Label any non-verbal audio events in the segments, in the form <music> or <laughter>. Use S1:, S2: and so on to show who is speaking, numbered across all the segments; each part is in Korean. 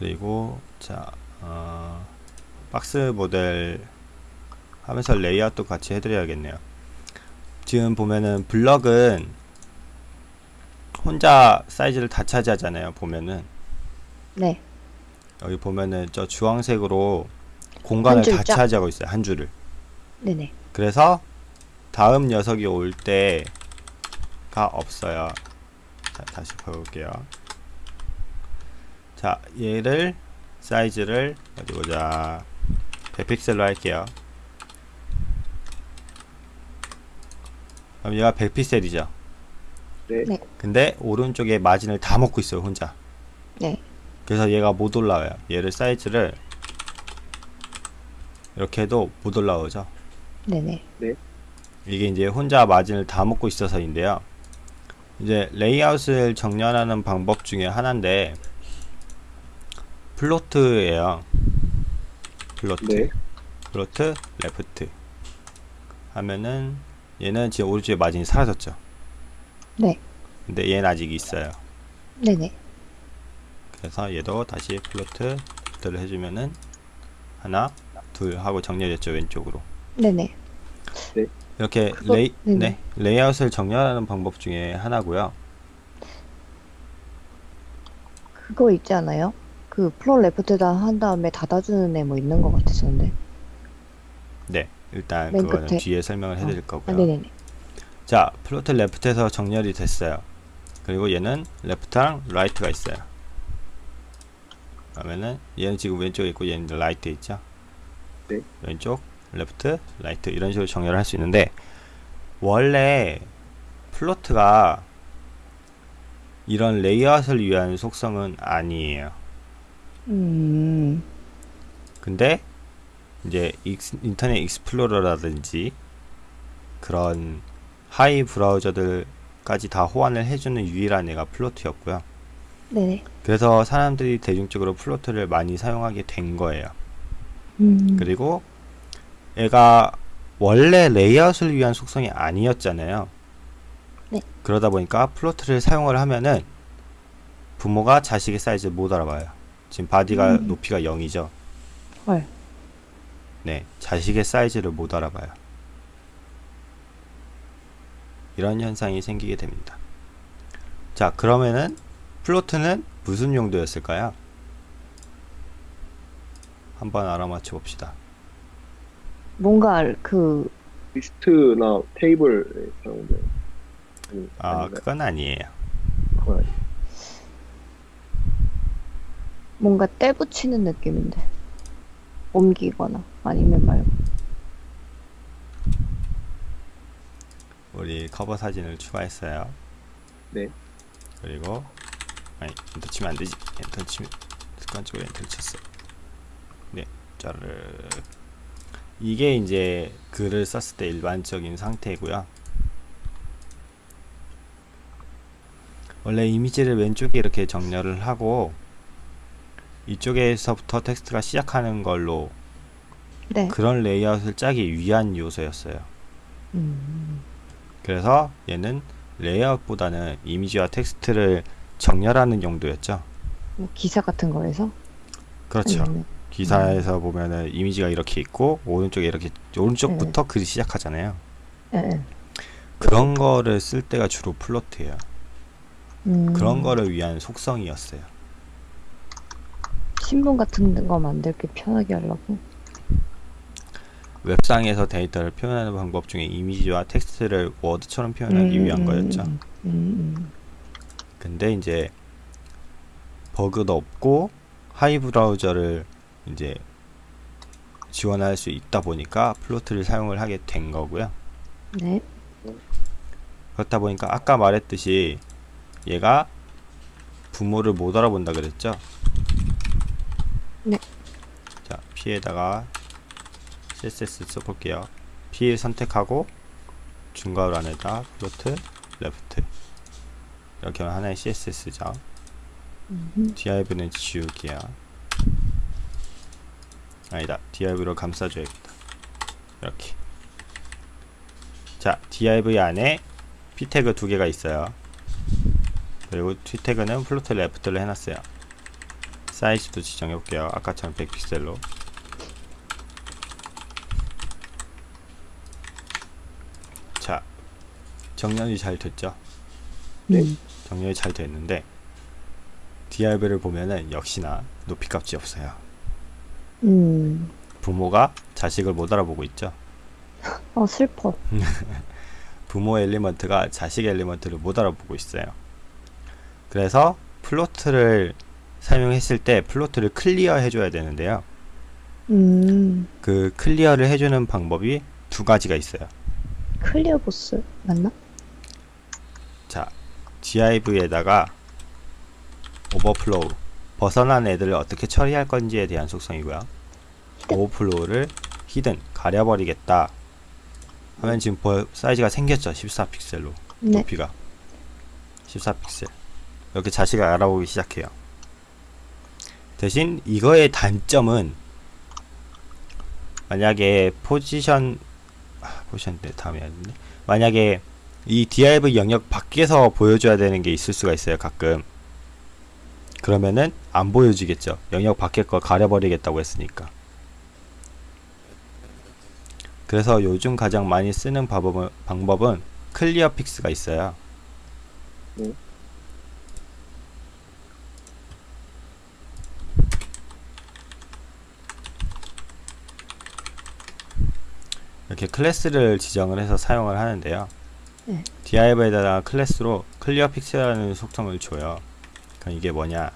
S1: 그리고 자 어, 박스 모델 하면서 레이아웃도 같이 해드려야겠네요 지금 보면은 블럭은 혼자 사이즈를 다 차지하잖아요 보면은
S2: 네.
S1: 여기 보면은 저 주황색으로 공간을 다
S2: 줄죠?
S1: 차지하고 있어요 한 줄을
S2: 네네.
S1: 그래서 다음 녀석이 올 때가 없어요. 자, 다시 볼게요. 자, 얘를 사이즈를 어디 보자. 100픽셀로 할게요. 그럼 얘가 100픽셀이죠.
S3: 네.
S2: 네.
S1: 근데 오른쪽에 마진을 다 먹고 있어요, 혼자.
S2: 네.
S1: 그래서 얘가 못 올라와요. 얘를 사이즈를 이렇게 해도 못 올라오죠.
S2: 네네.
S1: 이게 이제 혼자 margin을 다 먹고 있어서인데요. 이제 레이아웃을 정렬하는 방법 중에 하나인데 float예요. float,
S3: 네.
S1: float, left 하면은 얘는 지금 오른쪽에 마진이 사라졌죠.
S2: 네.
S1: 근데 얘는 아직 있어요.
S2: 네네.
S1: 그래서 얘도 다시 float를 해주면은 하나, 둘 하고 정렬됐죠 왼쪽으로.
S2: 네네.
S1: 이렇게
S2: 그거-
S1: 레이,
S2: 네네.
S1: 네, 레이아웃을 정렬하는 방법 중에 하나고요.
S2: 그거 있지 않아요? 그 float left에다 한 다음에 닫아주는 애 뭐 있는 것 같았었는데.
S1: 네, 일단
S2: 맨
S1: 그거는
S2: 끝에.
S1: 뒤에 설명을 해드릴
S2: 아,
S1: 거고요.
S2: 네네네.
S1: 자, float left에서 정렬이 됐어요. 그리고 얘는 left랑 right가 있어요. 그러면은 얘는 지금 왼쪽에 있고 얘는 right 있죠.
S3: 네.
S1: 왼쪽, left, right 이런 식으로 정렬을 할 수 있는데 원래 float가 이런 레이아웃을 위한 속성은 아니에요.
S2: 음.
S1: 근데 이제 Internet Explorer라든지 그런 하위 브라우저들까지 다 호환을 해주는 유일한 애가 float였고요.
S2: 네네.
S1: 그래서 사람들이 대중적으로 float를 많이 사용하게 된 거예요.
S2: 음.
S1: 그리고 얘가 원래 레이아웃을 위한 속성이 아니었잖아요.
S2: 네.
S1: 그러다 보니까 float를 사용을 하면은 부모가 자식의 사이즈를 못 알아봐요. 지금 body가
S2: 음.
S1: 높이가 0이죠.
S2: 헐.
S1: 네, 자식의 사이즈를 못 알아봐요. 이런 현상이 생기게 됩니다. 자, 그러면은 float는 무슨 용도였을까요? 한번 알아맞혀 봅시다.
S2: 뭔가 그
S3: 리스트나 테이블에 사용돼. 아, 아닌가요?
S1: 그건 아니에요.
S3: 그건 아니-
S2: 뭔가 떼 붙이는 느낌인데. 옮기거나 아니면 말고.
S1: 우리 커버 사진을 추가했어요.
S3: 네.
S1: 그리고 아니, 엔터 치면 안 되지. 엔터 치면 습관적으로 엔터를 쳤어. 네, 짜르르. 이게 이제 글을 썼을 때 일반적인 상태고요. 원래 이미지를 왼쪽에 이렇게 정렬을 하고 이쪽에서부터 텍스트가 시작하는 걸로
S2: 네.
S1: 그런 레이아웃을 짜기 위한 요소였어요.
S2: 음.
S1: 그래서 얘는 레이아웃보다는 이미지와 텍스트를 정렬하는 용도였죠.
S2: 뭐 기사 같은 거에서?
S1: 그렇죠.
S2: 아니면-
S1: 기사에서 보면은 이미지가 이렇게 있고 오른쪽에 이렇게 오른쪽부터 글이 시작하잖아요.
S2: 예, 예.
S1: 그런 거를 쓸 때가 주로 float예요.
S2: 음.
S1: 그런 거를 위한 속성이었어요.
S2: 신문 같은 거 만들기 편하게 하려고.
S1: 웹상에서 데이터를 표현하는 방법 중에 이미지와 텍스트를 워드처럼 표현하기
S2: 음,
S1: 위한
S2: 음,
S1: 거였죠.
S2: 음, 음,
S1: 근데 이제 버그도 없고 하위 브라우저를 이제 지원할 수 있다 보니까 float를 사용을 하게 된 거고요.
S2: 음. 네.
S1: 그렇다 보니까 아까 말했듯이 얘가 부모를 못 알아본다 그랬죠?
S2: 네.
S1: 자, P에다가 CSS 써볼게요. P 선택하고 중괄호 안에다 float, left 이렇게 하면 하나의 CSS죠.
S2: 음,
S1: div는 지우기야. 아니다. div로 감싸줘야겠다. 이렇게. 자, div 안에 p 태그 두 개가 있어요. 그리고 p 태그는 float left를 해놨어요. 사이즈도 지정해 볼게요 아까처럼 100픽셀로 자 정렬이 잘 됐죠
S3: 네.
S2: 음.
S1: 정렬이 잘 됐는데 div를 보면은 역시나 높이 값이 없어요
S2: 음.
S1: 부모가 자식을 못 알아보고 있죠 <laughs>
S2: 아, 슬퍼. <laughs>
S1: 부모 element가 자식 element를 못 알아보고 있어요. 그래서 float를 사용했을 때 float를 clear 해줘야 되는데요.
S2: 음.
S1: 그 clear를 해주는 방법이 두 가지가 있어요.
S2: clear both 맞나?
S1: 자, div에다가 overflow 벗어난 애들을 어떻게 처리할 건지에 대한 속성이고요. overflow를 hidden 가려버리겠다 하면 지금 버- 사이즈가 생겼죠. 14픽셀로.
S2: 네.
S1: 높이가 14픽셀 이렇게 자식을 알아보기 시작해요 대신 이거의 단점은 만약에 포지션 아, 포지션 때 다음에 되는데 만약에 이 div 영역 밖에서 보여줘야 되는 게 있을 수가 있어요 가끔 그러면은 안 보여지겠죠 영역 밖에 거 가려버리겠다고 했으니까 그래서 요즘 가장 많이 쓰는 방법은, 방법은 clearfix가 있어요.
S3: 네.
S1: 이렇게 클래스를 지정을 해서 사용을 하는데요.
S2: 네.
S1: div에다가 클래스로 clearfix라는 속성을 줘요. 그럼 이게 뭐냐?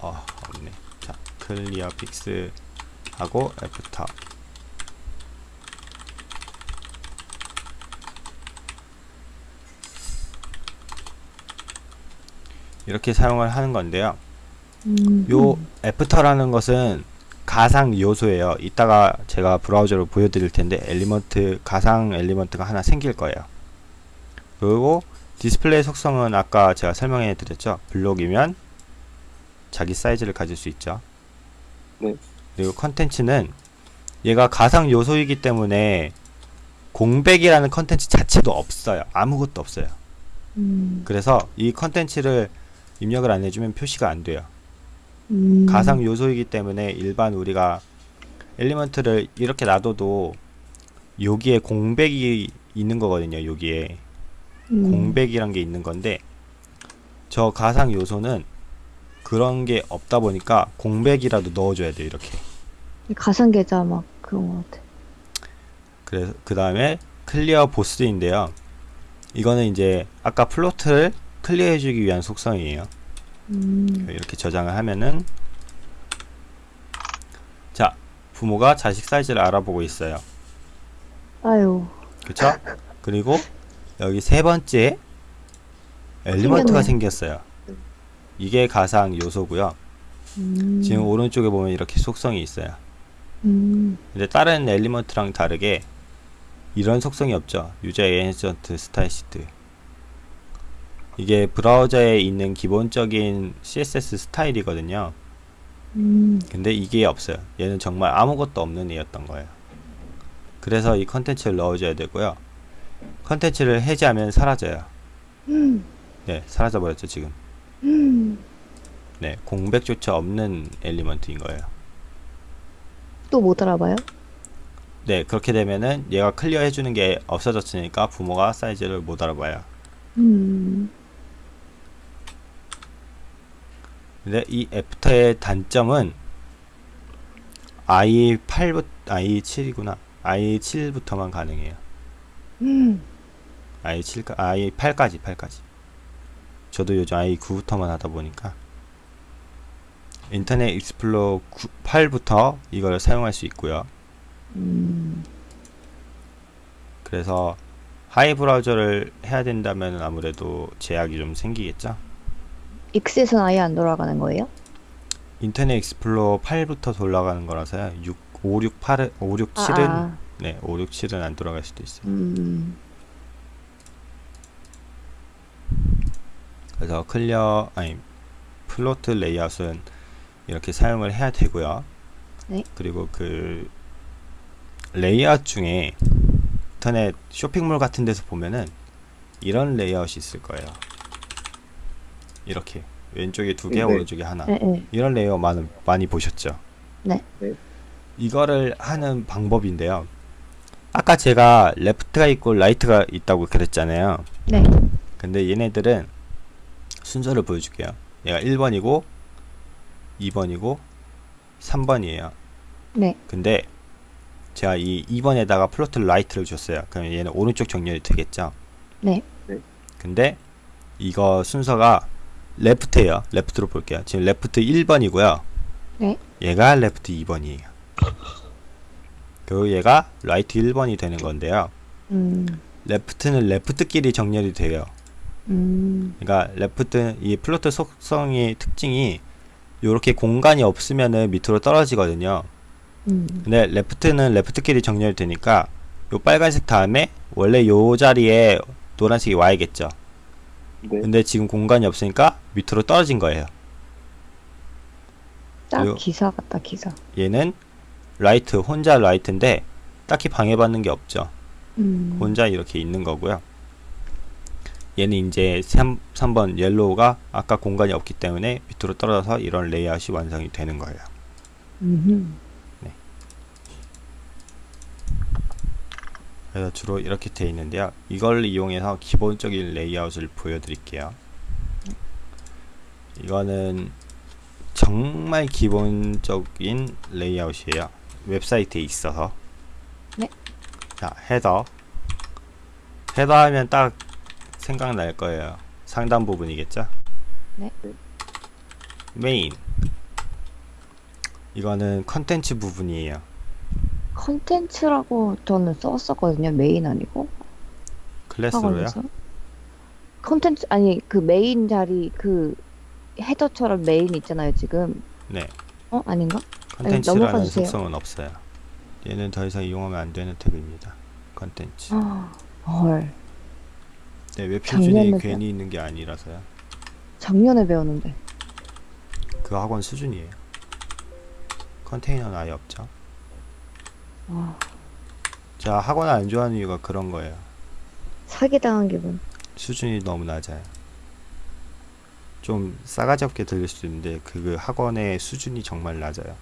S1: 어, 없네. 자, clearfix 하고 after 이렇게 사용을 하는 건데요.
S2: 음.
S1: 요 after라는 것은 가상 요소예요. 이따가 제가 브라우저로 보여드릴 텐데 element 가상 element가 하나 생길 거예요. 그리고 디스플레이 속성은 아까 제가 설명해 드렸죠. 블록이면 자기 사이즈를 가질 수 있죠.
S3: 네.
S1: 그리고 컨텐츠는 얘가 가상 요소이기 때문에 공백이라는 컨텐츠 자체도 없어요. 아무것도 없어요.
S2: 음.
S1: 그래서 이 컨텐츠를 입력을 안 해주면 표시가 안 돼요.
S2: 음.
S1: 가상 요소이기 때문에 일반 우리가 element를 이렇게 놔둬도 여기에 공백이 있는 거거든요. 여기에
S2: 음.
S1: 공백이란 게 있는 건데 저 가상 요소는 그런 게 없다 보니까 공백이라도 넣어줘야 돼요. 이렇게.
S2: 가상 계좌 막 그런 것 같아.
S1: 그래서 그 다음에 clear both인데요. 이거는 이제 아까 float를 clear 해주기 위한 속성이에요.
S2: 음.
S1: 이렇게 저장을 하면은 자 부모가 자식 사이즈를 알아보고 있어요.
S2: 아유.
S1: 그쵸? 그리고 여기 세 번째 element가 생겼어요. 이게 가상 요소고요.
S2: 음.
S1: 지금 오른쪽에 보면 이렇게 속성이 있어요.
S2: 음.
S1: 근데 다른 element랑 다르게 이런 속성이 없죠. user agent style sheet. 이게 브라우저에 있는 기본적인 CSS 스타일이거든요.
S2: 음.
S1: 근데 이게 없어요. 얘는 정말 아무것도 없는 애였던 거예요. 그래서 이 컨텐츠를 넣어줘야 되고요. 컨텐츠를 해제하면 사라져요.
S2: 음.
S1: 네, 사라져 버렸죠 지금.
S2: 음.
S1: 네, 공백조차 없는 element인 거예요.
S2: 또 못 알아봐요?
S1: 네, 그렇게 되면은 얘가 clear 해주는 게 없어졌으니까 부모가 사이즈를 못 알아봐요.
S2: 음.
S1: 근데 이 after의 단점은 IE8부터 IE7이구나. IE7부터만 가능해요.
S2: 음.
S1: IE7 IE8까지 8까지. 저도 요즘 IE9부터만 하다 보니까 Internet Explorer 9, 8부터 이걸 사용할 수 있고요.
S2: 음.
S1: 그래서 하위 브라우저를 해야 된다면 아무래도 제약이 좀 생기겠죠.
S2: 익셋은 아예 안 돌아가는 거예요?
S1: Internet Explorer 8부터 돌아가는 거라서요. 6, 5, 6, 8, 5, 6, 7은
S2: 아.
S1: 네, 5, 6, 7은 안 돌아갈 수도 있어요.
S2: 음.
S1: 그래서 clear 아니 float 레이아웃은 이렇게 사용을 해야 되고요.
S2: 네.
S1: 그리고 그 레이아웃 중에 인터넷 쇼핑몰 같은 데서 보면은 이런 레이아웃이 있을 거예요. 이렇게 왼쪽에 두 개,
S3: 네.
S1: 오른쪽에 하나.
S2: 네, 네.
S1: 이런 레이아웃 많이, 많이 보셨죠?
S2: 네.
S3: 네.
S1: 이거를 하는 방법인데요. 아까 제가 left가 있고 right가 있다고 그랬잖아요.
S2: 네.
S1: 근데 얘네들은 순서를 보여줄게요. 얘가 1번이고 2번이고 3번이에요.
S2: 네.
S1: 근데 제가 이 2번에다가 float right를 줬어요. 그럼 얘는 오른쪽 정렬이 되겠죠?
S2: 네.
S1: 근데 이거 순서가 left예요. left로 볼게요. 지금 left 1번이고요.
S2: 네.
S1: 얘가 left 2번이에요. 그리고 얘가 right 1번이 되는 건데요.
S2: 음.
S1: left는 left끼리 정렬이 돼요.
S2: 음.
S1: 그러니까 left 이 float 속성의 특징이 이렇게 공간이 없으면은 밑으로 떨어지거든요.
S2: 음.
S1: 근데 left는 left끼리 정렬이 되니까 요 빨간색 다음에 원래 요 자리에 노란색이 와야겠죠.
S3: 네.
S1: 근데 지금 공간이 없으니까 밑으로 떨어진 거예요.
S2: 딱
S1: 요-
S2: 기사 같다 기사.
S1: 얘는 right 혼자 right인데 딱히 방해받는 게 없죠.
S2: 음.
S1: 혼자 이렇게 있는 거고요. 얘는 이제 3, 3번 yellow가 아까 공간이 없기 때문에 밑으로 떨어져서 이런 레이아웃이 완성이 되는 거예요.
S2: 음.
S1: 그래서 주로 이렇게 되어 있는데요. 이걸 이용해서 기본적인 레이아웃을 보여드릴게요. 이거는 정말 기본적인 레이아웃이에요. 웹사이트에 있어서.
S2: 네.
S1: 자, 헤더. 헤더 하면 딱 생각날 거예요. 상단 부분이겠죠?
S2: 네.
S1: 메인. 이거는 컨텐츠 부분이에요.
S2: 컨텐츠라고 저는 썼었거든요. 메인 아니고
S1: class로요?
S2: 학원에서. 컨텐츠 아니 그 메인 자리 그 header처럼 main 있잖아요 지금.
S1: 네.
S2: 어 아닌가?
S1: 컨텐츠라는
S2: 주세요.
S1: 속성은 없어요. 얘는 더 이상 이용하면 안 되는 태그입니다. 컨텐츠.
S2: 아, 헐
S1: 네, 웹 표준이 괜히 있는 게 아니라서요.
S2: 작년에 배웠는데.
S1: 그 학원 수준이에요. 컨테이너는 아예 없죠.
S2: 와
S1: 자, 학원 안 좋아하는 이유가 그런 거예요.
S2: 사기 당한 기분.
S1: 수준이 너무 낮아요. 좀 싸가지 없게 들릴 수도 있는데 그 학원의 수준이 정말 낮아요.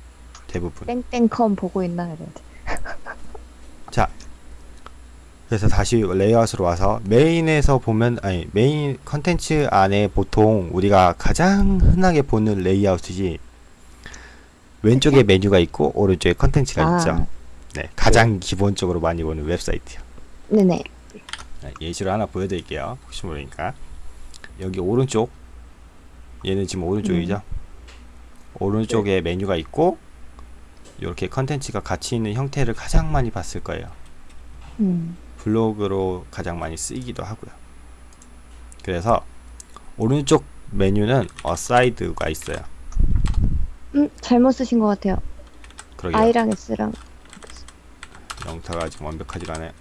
S1: 대부분.
S2: 땡땡컴 보고 있나 이래. <laughs>
S1: 자, 그래서 다시 레이아웃으로 와서 main에서 보면 아니 메인 컨텐츠 안에 보통 우리가 가장 흔하게 보는 레이아웃이지 왼쪽에 메뉴가 있고 오른쪽에 컨텐츠가
S2: 아.
S1: 있죠. 네, 가장 기본적으로 많이 보는 웹사이트요.
S2: 네네.
S1: 네, 예시를 하나 보여드릴게요. 혹시 모르니까 여기 오른쪽 얘는 지금 오른쪽이죠. 오른쪽에 메뉴가 있고 이렇게 컨텐츠가 같이 있는 형태를 가장 많이 봤을 거예요.
S2: 음.
S1: 블로그로 가장 많이 쓰이기도 하고요. 그래서 오른쪽 메뉴는 aside가 있어요.
S2: 음 잘못 쓰신 것 같아요.
S1: 그러게요.
S2: I랑 S랑.
S1: 영타가 지금 완벽하지 않아요.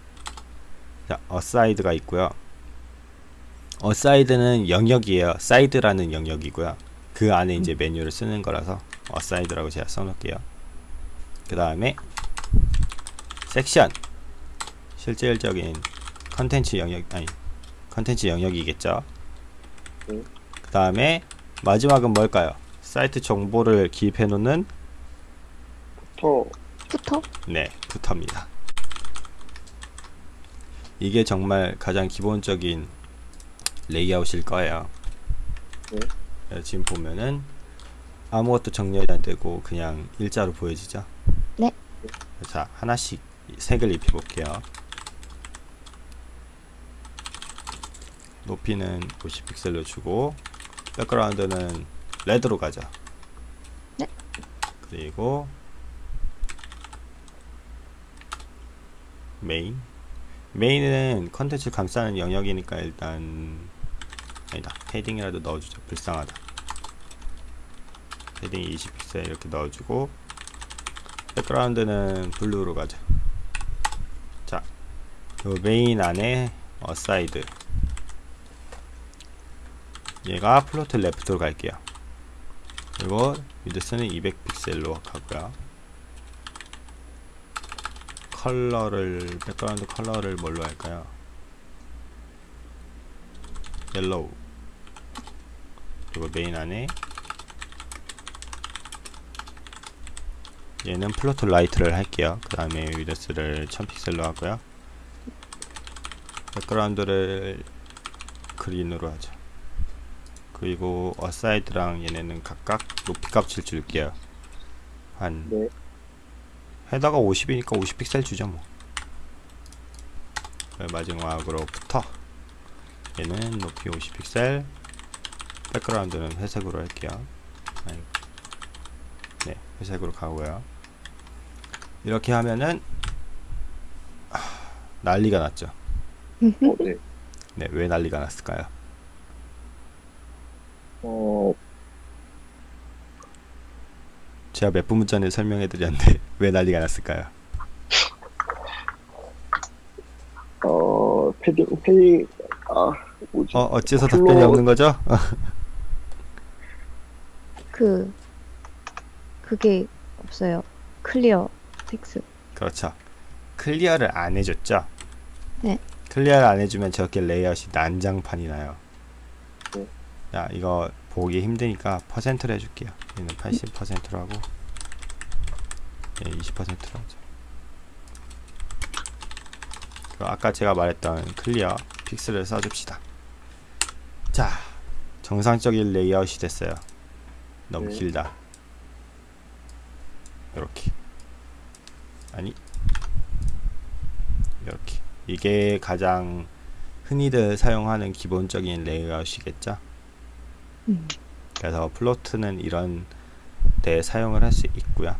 S1: 자, aside가 있고요. aside는 영역이에요. 사이드라는 영역이고요. 그 안에 이제 메뉴를 쓰는 거라서 aside라고 제가 써놓을게요. 그 다음에 섹션 실질적인 컨텐츠 영역 아니 컨텐츠 영역이겠죠.
S3: 네.
S1: 그 다음에 마지막은 뭘까요? 사이트 정보를 기입해 놓는
S3: 터
S2: footer?
S1: 네, footer입니다. 이게 정말 가장 기본적인 레이아웃일 거예요.
S3: 네.
S1: 네, 지금 보면은 아무것도 정렬이 안 되고 그냥 일자로 보여지죠?
S2: 네.
S1: 자, 하나씩 색을 입혀 볼게요. 높이는 50픽셀로 주고 background는 red로 가죠.
S2: 네.
S1: 그리고 main main은 컨텐츠 감싸는 영역이니까 일단 아니다. padding이라도 넣어주자. 불쌍하다. 패딩 20픽셀 이렇게 넣어주고 background는 blue로 가자. 자, 요 메인 안에 aside. 얘가 float left로 갈게요. 그리고 width는 200픽셀로 가고요 컬러를 background 컬러를 뭘로 할까요? yellow 그리고 메인 안에 얘는 float right를 할게요. 그 다음에 width를 1000픽셀로 하고요. background를 green으로 하죠. 그리고 aside랑 얘네는 각각 높이 값을 줄게요. 한
S3: 네.
S1: header가 50이니까 50픽셀 주죠 뭐. 그 마지막으로 붙어. 얘는 높이 50픽셀. 백그라운드는 회색으로 할게요. 아이고. 네, 회색으로 가고요. 이렇게 하면은 아, 난리가 났죠.
S3: 어, 네.
S1: 네, 왜 난리가 났을까요?
S3: 어,
S1: 제가 몇분 전에 설명해 드렸는데 <laughs> 왜 난리가 났을까요?
S3: 어, padding, padding, 아, 뭐지?
S1: 어, 어째서
S3: flo-
S1: 답변이 없는 거죠? <laughs>
S2: 그 그게 없어요. clearfix.
S1: 그렇죠. clear를 안 해줬죠?
S2: 네.
S1: clear를 안 해주면 저렇게 레이아웃이 난장판이 나요.
S3: 네.
S1: 자, 이거 보기 힘드니까 퍼센트로 해줄게요. 얘는 80%로 하고, 얘 20%로 하죠. 아까 제가 말했던 clearfix를 써줍시다. 자, 정상적인 레이아웃이 됐어요. 너무
S3: 네.
S1: 길다. 이렇게. 아니 이렇게 이게 가장 흔히들 사용하는 기본적인 레이아웃이겠죠
S2: 음.
S1: 그래서 플로트는 이런 데 사용을 할 수 있고요